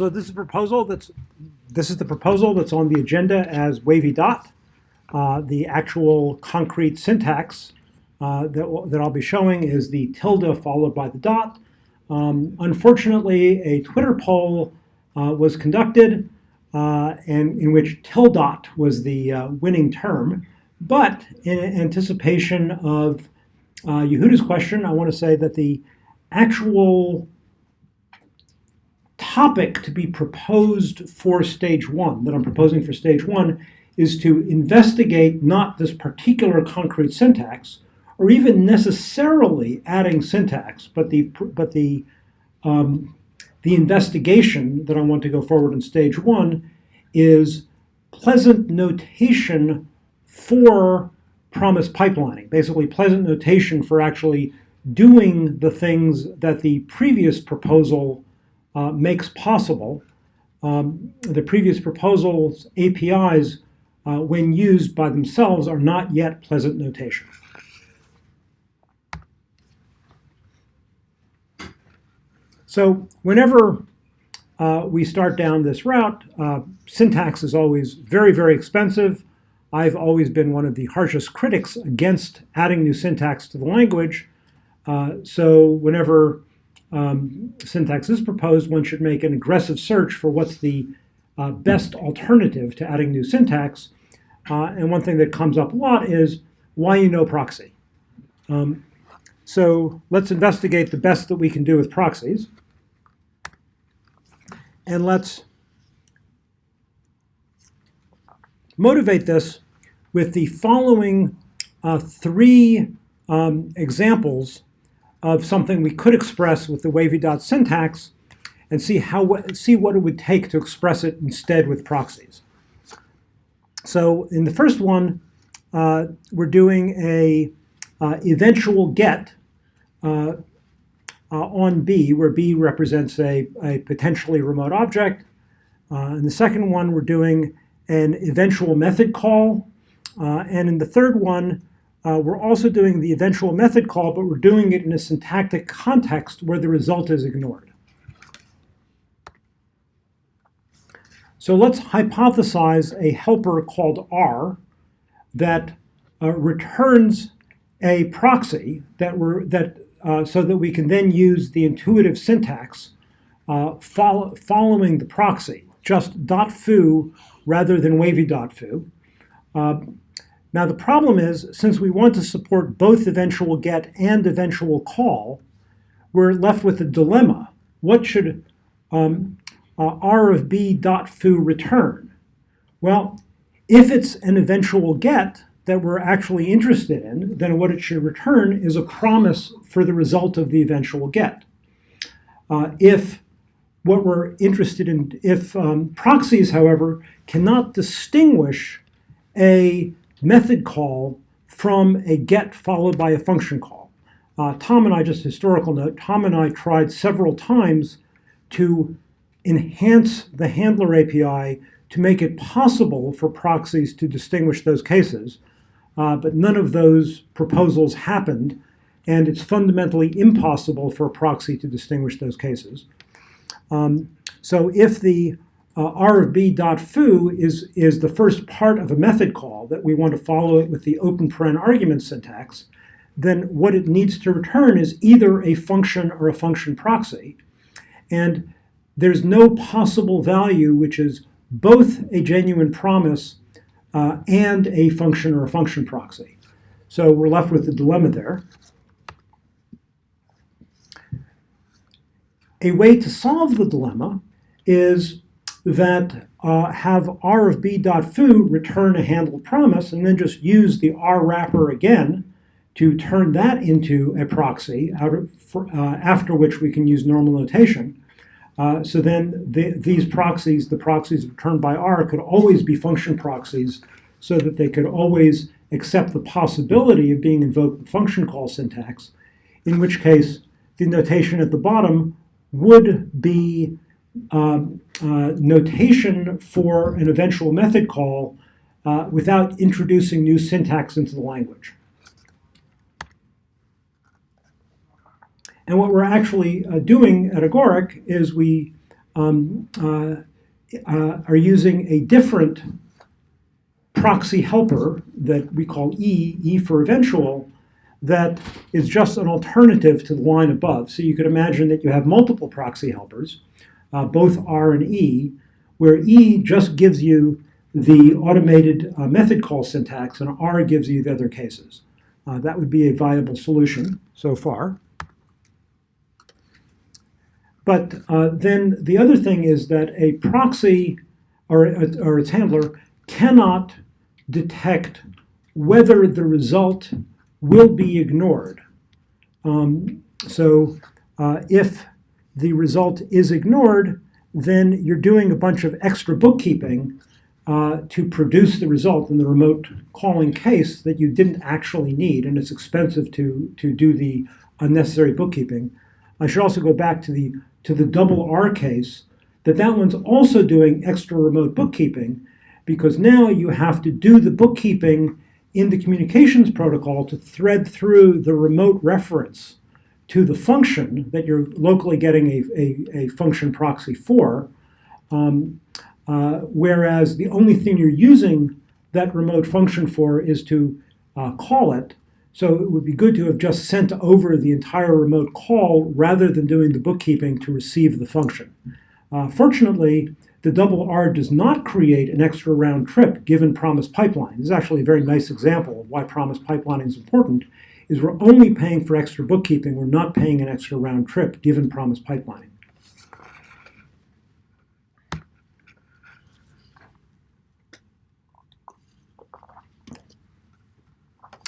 so this is proposal that's this is the proposal that's on the agenda as wavy dot. Uh, the actual concrete syntax uh, that, that I'll be showing is the tilde followed by the dot. Um, unfortunately, a Twitter poll uh, was conducted uh, and in which tildot was the uh, winning term. But in anticipation of uh, Yehuda's question, I want to say that the actual topic to be proposed for stage one, that I'm proposing for stage one, is to investigate not this particular concrete syntax, or even necessarily adding syntax, but the, but the, um, the investigation that I want to go forward in stage one is pleasant notation for promise pipelining, basically pleasant notation for actually doing the things that the previous proposal uh, makes possible. Um, the previous proposal's APIs, uh, when used by themselves, are not yet pleasant notation. So whenever uh, we start down this route, uh, syntax is always very, very expensive. I've always been one of the harshest critics against adding new syntax to the language. Uh, so whenever um, syntax is proposed, one should make an aggressive search for what's the uh, best alternative to adding new syntax. Uh, and one thing that comes up a lot is why you know proxy. Um, so let's investigate the best that we can do with proxies. And let's motivate this with the following uh, three um, examples of something we could express with the wavy dot syntax and see, how, see what it would take to express it instead with proxies. So in the first one, uh, we're doing a uh, eventual get uh, uh on B, where B represents a, a potentially remote object. Uh, in the second one, we're doing an eventual method call. Uh, and in the third one, uh, we're also doing the eventual method call, but we're doing it in a syntactic context where the result is ignored. So let's hypothesize a helper called R that uh, returns a proxy that we're, that, uh, so that we can then use the intuitive syntax uh, follow, following the proxy, just dot .foo rather than wavy.foo. Uh, now the problem is, since we want to support both eventual get and eventual call, we're left with a dilemma. What should um, uh, r of b dot foo return? Well, if it's an eventual get that we're actually interested in, then what it should return is a promise for the result of the eventual get. Uh, if what we're interested in, if um, proxies, however, cannot distinguish a method call from a get followed by a function call. Uh, Tom and I, just historical note, Tom and I tried several times to enhance the handler API to make it possible for proxies to distinguish those cases, uh, but none of those proposals happened, and it's fundamentally impossible for a proxy to distinguish those cases. Um, so if the uh, r of b dot foo is, is the first part of a method call that we want to follow it with the open paren argument syntax, then what it needs to return is either a function or a function proxy. And there's no possible value which is both a genuine promise uh, and a function or a function proxy. So we're left with the dilemma there. A way to solve the dilemma is that uh, have r of b dot foo return a handle promise and then just use the r wrapper again to turn that into a proxy out of, uh, after which we can use normal notation. Uh, so then the, these proxies, the proxies returned by R, could always be function proxies so that they could always accept the possibility of being invoked with function call syntax, in which case the notation at the bottom would be um, uh, notation for an eventual method call uh, without introducing new syntax into the language. And what we're actually uh, doing at Agoric is we um, uh, uh, are using a different proxy helper that we call E, E for eventual, that is just an alternative to the line above. So you could imagine that you have multiple proxy helpers, uh, both R and E, where E just gives you the automated uh, method call syntax and R gives you the other cases. Uh, that would be a viable solution so far. But uh, then the other thing is that a proxy or, or its handler cannot detect whether the result will be ignored. Um, so uh, if the result is ignored, then you're doing a bunch of extra bookkeeping uh, to produce the result in the remote calling case that you didn't actually need, and it's expensive to, to do the unnecessary bookkeeping. I should also go back to the, to the double R case, that that one's also doing extra remote bookkeeping, because now you have to do the bookkeeping in the communications protocol to thread through the remote reference to the function that you're locally getting a, a, a function proxy for, um, uh, whereas the only thing you're using that remote function for is to uh, call it. So it would be good to have just sent over the entire remote call rather than doing the bookkeeping to receive the function. Uh, fortunately, the double R does not create an extra round trip given promise pipeline. This is actually a very nice example of why promise pipelining is important, is we're only paying for extra bookkeeping, we're not paying an extra round trip given promise pipelining.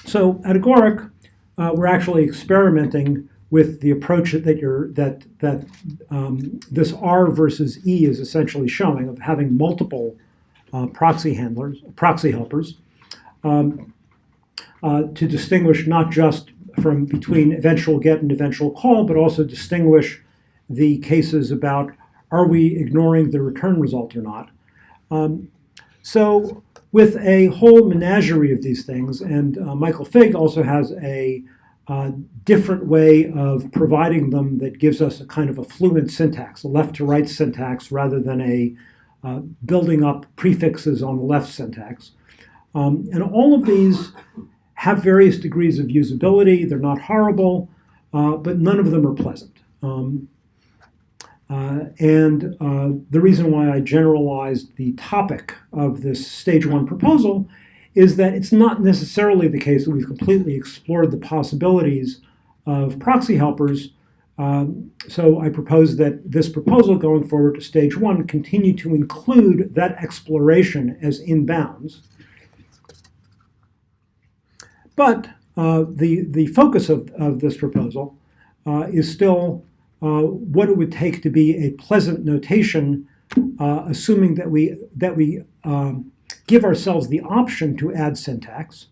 So at Agoric, uh, we're actually experimenting with the approach that you're that that um, this R versus E is essentially showing of having multiple uh, proxy handlers, proxy helpers, um, uh, to distinguish not just from between eventual get and eventual call, but also distinguish the cases about are we ignoring the return result or not. Um, so with a whole menagerie of these things, and uh, Michael Fig also has a uh, different way of providing them that gives us a kind of a fluent syntax, a left to right syntax rather than a uh, building up prefixes on the left syntax. Um, and all of these have various degrees of usability. They're not horrible, uh, but none of them are pleasant. Um, uh, and uh, the reason why I generalized the topic of this stage one proposal is that it's not necessarily the case that we've completely explored the possibilities of proxy helpers. Um, so I propose that this proposal going forward to stage one continue to include that exploration as in bounds. But uh, the, the focus of, of this proposal uh, is still uh, what it would take to be a pleasant notation, uh, assuming that we, that we um, give ourselves the option to add syntax.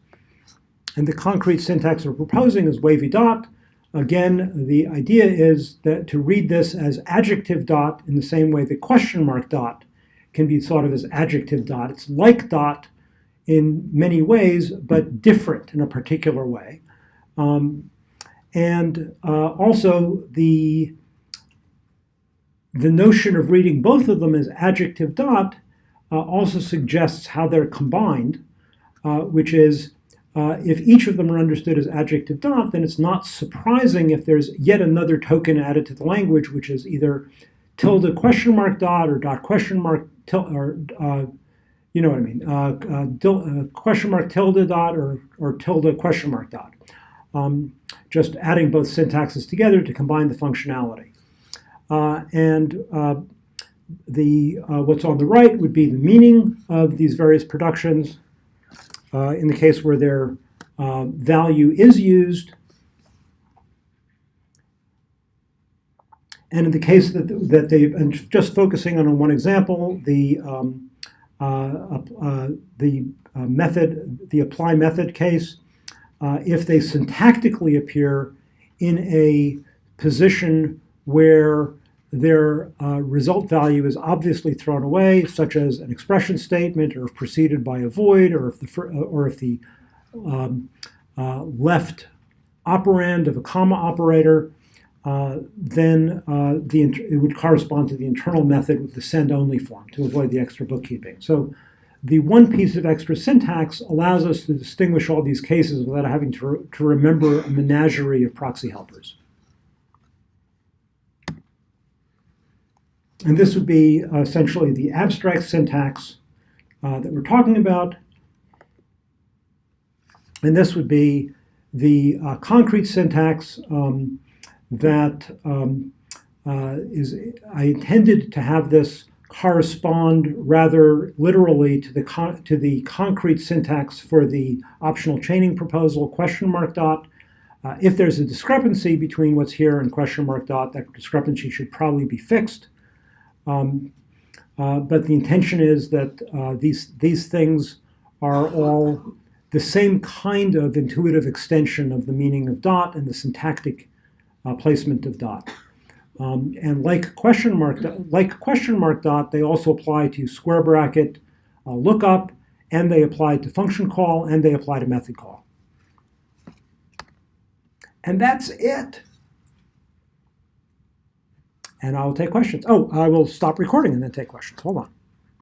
And the concrete syntax we're proposing is wavy dot. Again, the idea is that to read this as adjective dot in the same way the question mark dot can be thought of as adjective dot. It's like dot in many ways, but different in a particular way. Um, and uh, also the, the notion of reading both of them as adjective dot uh, also suggests how they're combined, uh, which is uh, if each of them are understood as adjective dot, then it's not surprising if there's yet another token added to the language, which is either tilde question mark dot or dot question mark tilde, or uh, you know what I mean, uh, uh, question mark tilde dot or, or tilde question mark dot. Um, just adding both syntaxes together to combine the functionality. and the uh, what's on the right would be the meaning of these various productions. Uh, in the case where their uh, value is used, and in the case that that they and just focusing on one example, the um, uh, uh, the uh, method, the apply method case, if they syntactically appear in a position where their uh, result value is obviously thrown away, such as an expression statement, or if preceded by a void, or if the, uh, or if the um, uh, left operand of a comma operator uh, then uh, the, it would correspond to the internal method with the send-only form to avoid the extra bookkeeping. So the one piece of extra syntax allows us to distinguish all these cases without having to, to remember a menagerie of proxy helpers. And this would be essentially the abstract syntax uh, that we're talking about. And this would be the uh, concrete syntax um, that um, uh, is. I intended to have this correspond rather literally to the, to the concrete syntax for the optional chaining proposal, question mark dot. Uh, if there's a discrepancy between what's here and question mark dot, that discrepancy should probably be fixed. Um, uh, but the intention is that uh, these, these things are all the same kind of intuitive extension of the meaning of dot and the syntactic uh, placement of dot. Um, and like question mark, like question mark dot, they also apply to square bracket uh, lookup, and they apply to function call, and they apply to method call. And that's it and I'll take questions. Oh, I will stop recording and then take questions. Hold on.